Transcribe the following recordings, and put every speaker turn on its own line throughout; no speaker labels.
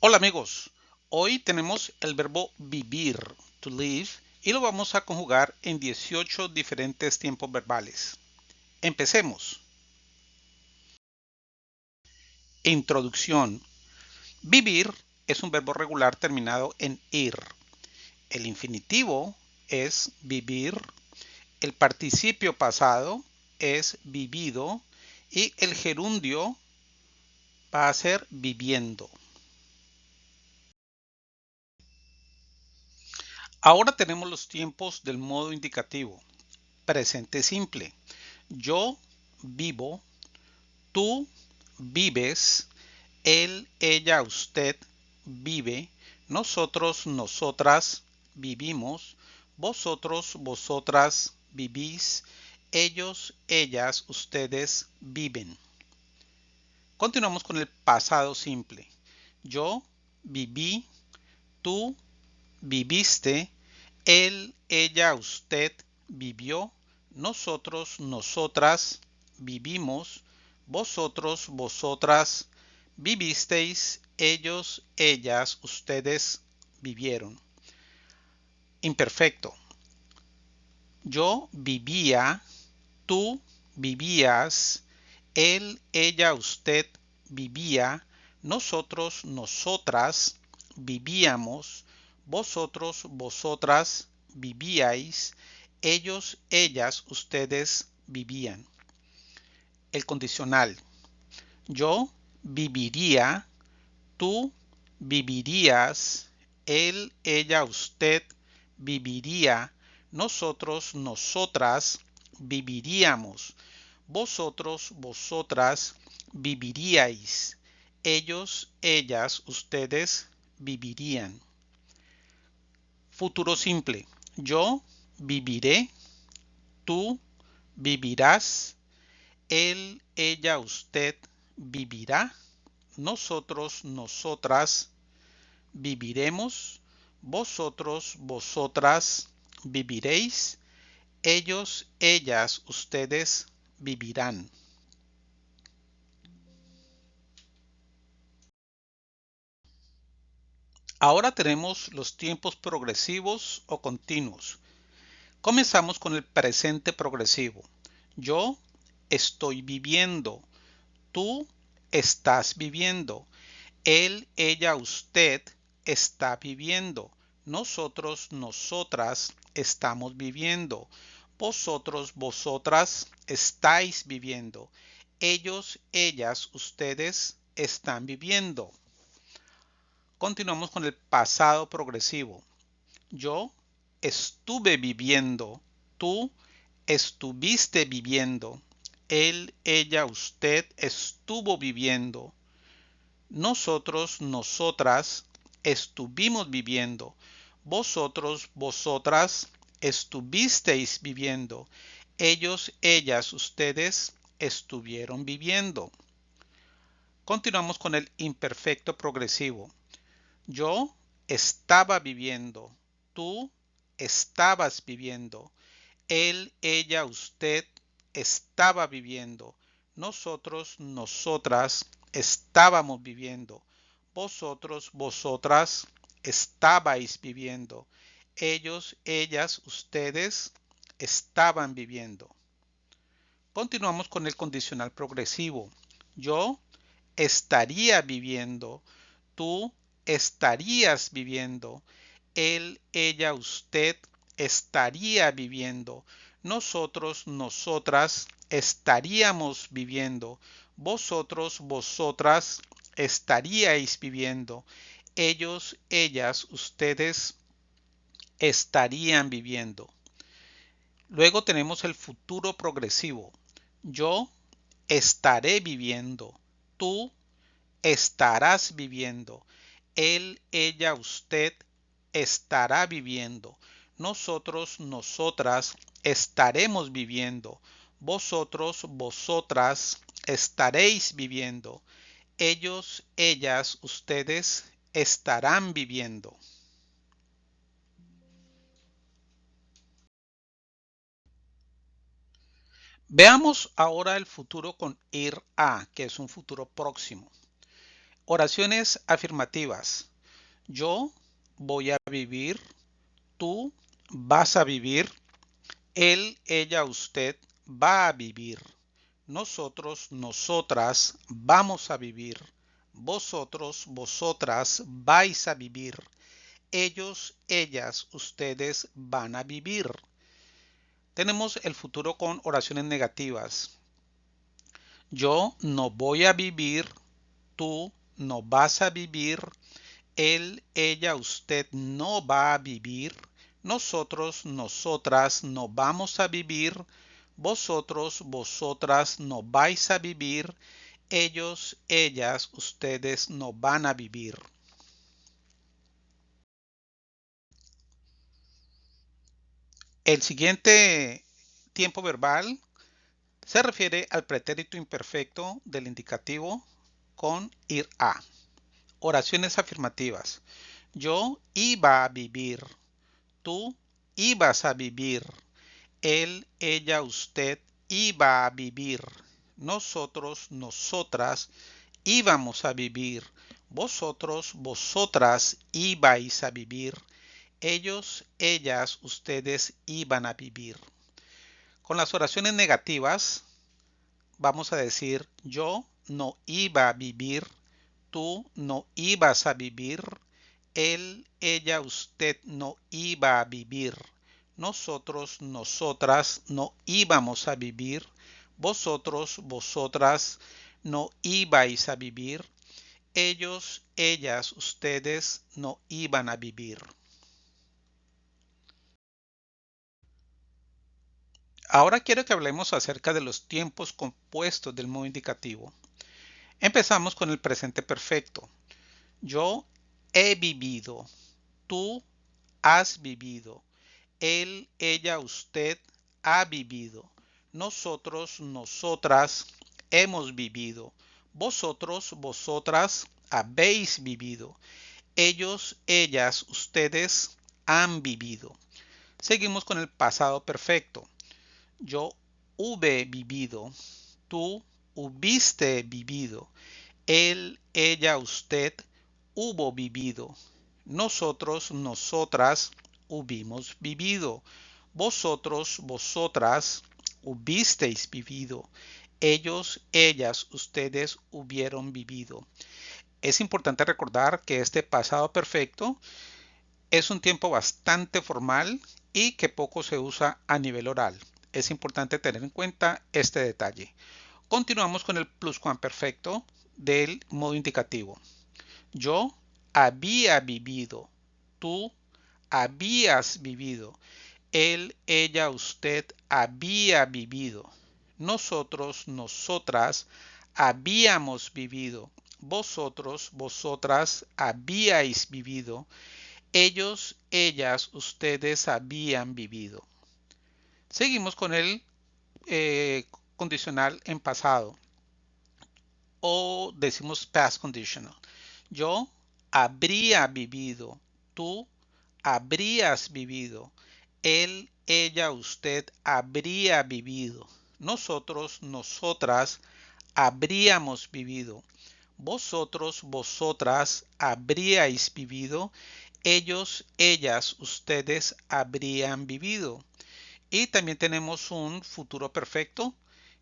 Hola amigos, hoy tenemos el verbo vivir, to live, y lo vamos a conjugar en 18 diferentes tiempos verbales. Empecemos. Introducción. Vivir es un verbo regular terminado en ir. El infinitivo es vivir. El participio pasado es vivido y el gerundio va a ser viviendo. Ahora tenemos los tiempos del modo indicativo. Presente simple. Yo vivo, tú vives, él, ella, usted vive, nosotros, nosotras vivimos, vosotros, vosotras vivís, ellos, ellas, ustedes viven. Continuamos con el pasado simple. Yo viví, tú viviste, él, ella, usted vivió, nosotros, nosotras vivimos, vosotros, vosotras vivisteis, ellos, ellas, ustedes vivieron. Imperfecto. Yo vivía, tú vivías, él, ella, usted vivía, nosotros, nosotras vivíamos, vosotros, vosotras vivíais, ellos, ellas, ustedes vivían. El condicional. Yo viviría, tú vivirías, él, ella, usted viviría, nosotros, nosotras viviríamos, vosotros, vosotras viviríais, ellos, ellas, ustedes vivirían. Futuro simple. Yo viviré, tú vivirás, él, ella, usted vivirá, nosotros, nosotras viviremos, vosotros, vosotras viviréis, ellos, ellas, ustedes vivirán. Ahora tenemos los tiempos progresivos o continuos. Comenzamos con el presente progresivo. Yo estoy viviendo. Tú estás viviendo. Él, ella, usted está viviendo. Nosotros, nosotras estamos viviendo. Vosotros, vosotras estáis viviendo. Ellos, ellas, ustedes están viviendo. Continuamos con el pasado progresivo. Yo estuve viviendo. Tú estuviste viviendo. Él, ella, usted estuvo viviendo. Nosotros, nosotras estuvimos viviendo. Vosotros, vosotras estuvisteis viviendo. Ellos, ellas, ustedes estuvieron viviendo. Continuamos con el imperfecto progresivo. Yo estaba viviendo, tú estabas viviendo, él, ella, usted estaba viviendo, nosotros, nosotras estábamos viviendo, vosotros, vosotras estabais viviendo, ellos, ellas, ustedes estaban viviendo. Continuamos con el condicional progresivo. Yo estaría viviendo, tú estarías viviendo. Él, ella, usted estaría viviendo. Nosotros, nosotras estaríamos viviendo. Vosotros, vosotras estaríais viviendo. Ellos, ellas, ustedes estarían viviendo. Luego tenemos el futuro progresivo. Yo estaré viviendo. Tú estarás viviendo él, ella, usted estará viviendo. Nosotros, nosotras estaremos viviendo. Vosotros, vosotras estaréis viviendo. Ellos, ellas, ustedes estarán viviendo. Veamos ahora el futuro con ir a, que es un futuro próximo. Oraciones afirmativas. Yo voy a vivir. Tú vas a vivir. Él, ella, usted va a vivir. Nosotros, nosotras vamos a vivir. Vosotros, vosotras vais a vivir. Ellos, ellas, ustedes van a vivir. Tenemos el futuro con oraciones negativas. Yo no voy a vivir. Tú no vas a vivir, él, ella, usted no va a vivir, nosotros, nosotras no vamos a vivir, vosotros, vosotras no vais a vivir, ellos, ellas, ustedes no van a vivir. El siguiente tiempo verbal se refiere al pretérito imperfecto del indicativo con ir a. Oraciones afirmativas. Yo iba a vivir. Tú ibas a vivir. Él, ella, usted iba a vivir. Nosotros, nosotras íbamos a vivir. Vosotros, vosotras ibais a vivir. Ellos, ellas, ustedes iban a vivir. Con las oraciones negativas vamos a decir yo no iba a vivir, tú no ibas a vivir, él, ella, usted no iba a vivir, nosotros, nosotras no íbamos a vivir, vosotros, vosotras no ibais a vivir, ellos, ellas, ustedes no iban a vivir. Ahora quiero que hablemos acerca de los tiempos compuestos del modo indicativo. Empezamos con el presente perfecto. Yo he vivido. Tú has vivido. Él, ella, usted ha vivido. Nosotros, nosotras hemos vivido. Vosotros, vosotras habéis vivido. Ellos, ellas, ustedes han vivido. Seguimos con el pasado perfecto. Yo hube vivido. Tú hubiste vivido. Él, ella, usted hubo vivido. Nosotros, nosotras hubimos vivido. Vosotros, vosotras hubisteis vivido. Ellos, ellas, ustedes hubieron vivido. Es importante recordar que este pasado perfecto es un tiempo bastante formal y que poco se usa a nivel oral. Es importante tener en cuenta este detalle. Continuamos con el pluscuamperfecto del modo indicativo. Yo había vivido. Tú habías vivido. Él, ella, usted había vivido. Nosotros, nosotras habíamos vivido. Vosotros, vosotras habíais vivido. Ellos, ellas, ustedes habían vivido. Seguimos con el eh, condicional en pasado o decimos past conditional. Yo habría vivido, tú habrías vivido, él, ella, usted habría vivido, nosotros, nosotras habríamos vivido, vosotros, vosotras habríais vivido, ellos, ellas, ustedes habrían vivido. Y también tenemos un futuro perfecto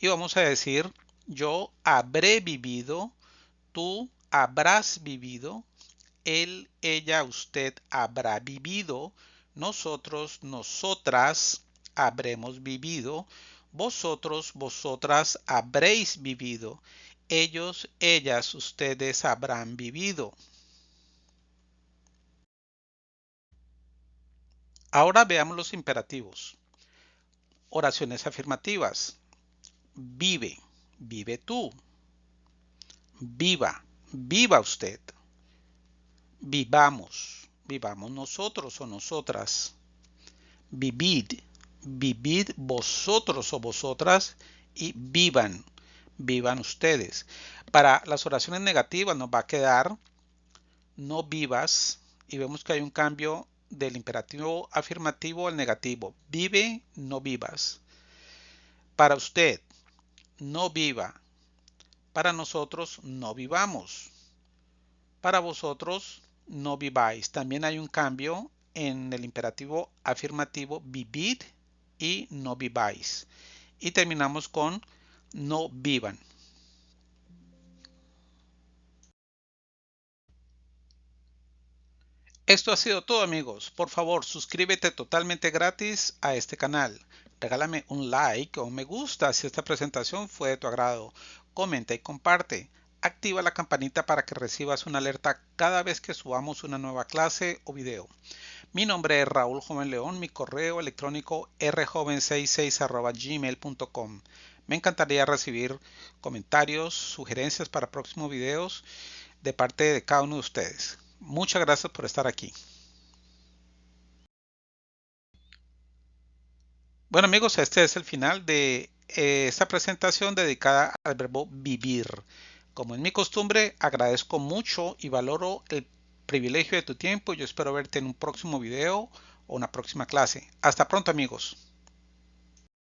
y vamos a decir yo habré vivido, tú habrás vivido, él, ella, usted habrá vivido, nosotros, nosotras habremos vivido, vosotros, vosotras habréis vivido, ellos, ellas, ustedes habrán vivido. Ahora veamos los imperativos. Oraciones afirmativas vive, vive tú. Viva, viva usted. Vivamos, vivamos nosotros o nosotras. Vivid, vivid vosotros o vosotras y vivan, vivan ustedes. Para las oraciones negativas nos va a quedar no vivas y vemos que hay un cambio del imperativo afirmativo al negativo. Vive, no vivas. Para usted, no viva. Para nosotros, no vivamos. Para vosotros no viváis. También hay un cambio en el imperativo afirmativo vivir y no viváis. Y terminamos con no vivan. Esto ha sido todo amigos. Por favor, suscríbete totalmente gratis a este canal. Regálame un like o un me gusta si esta presentación fue de tu agrado. Comenta y comparte. Activa la campanita para que recibas una alerta cada vez que subamos una nueva clase o video. Mi nombre es Raúl Joven León, mi correo electrónico rjoven66 Me encantaría recibir comentarios, sugerencias para próximos videos de parte de cada uno de ustedes. Muchas gracias por estar aquí. Bueno amigos, este es el final de eh, esta presentación dedicada al verbo vivir. Como es mi costumbre, agradezco mucho y valoro el privilegio de tu tiempo. Yo espero verte en un próximo video o una próxima clase. Hasta pronto amigos.